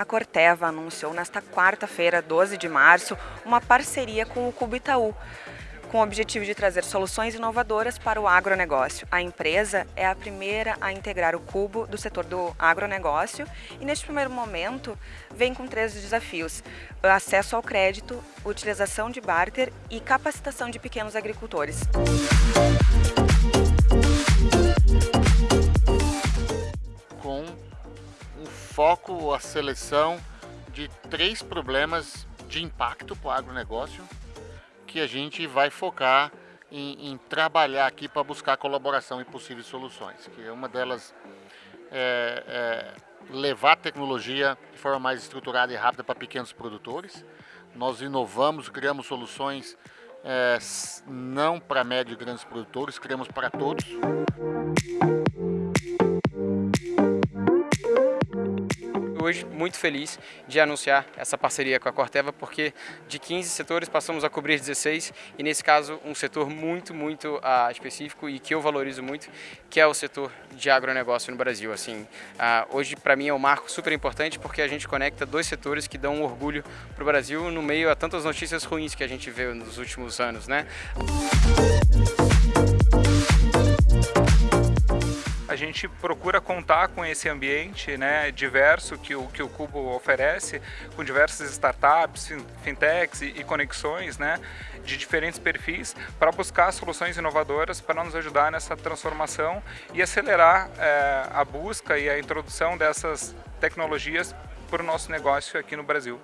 A Corteva anunciou nesta quarta-feira, 12 de março, uma parceria com o Cubo Itaú, com o objetivo de trazer soluções inovadoras para o agronegócio. A empresa é a primeira a integrar o Cubo do setor do agronegócio e, neste primeiro momento, vem com três desafios. Acesso ao crédito, utilização de barter e capacitação de pequenos agricultores. Com foco, a seleção de três problemas de impacto para o agronegócio, que a gente vai focar em, em trabalhar aqui para buscar colaboração e possíveis soluções. Que uma delas é, é levar a tecnologia de forma mais estruturada e rápida para pequenos produtores. Nós inovamos, criamos soluções é, não para médio e grandes produtores, criamos para todos. Hoje muito feliz de anunciar essa parceria com a Corteva, porque de 15 setores passamos a cobrir 16 e nesse caso um setor muito, muito uh, específico e que eu valorizo muito, que é o setor de agronegócio no Brasil. Assim, uh, hoje para mim é um marco super importante porque a gente conecta dois setores que dão um orgulho para o Brasil no meio a tantas notícias ruins que a gente vê nos últimos anos, né? a gente procura contar com esse ambiente né, diverso que o, que o Cubo oferece, com diversas startups, fintechs e, e conexões né, de diferentes perfis para buscar soluções inovadoras para nos ajudar nessa transformação e acelerar é, a busca e a introdução dessas tecnologias para o nosso negócio aqui no Brasil.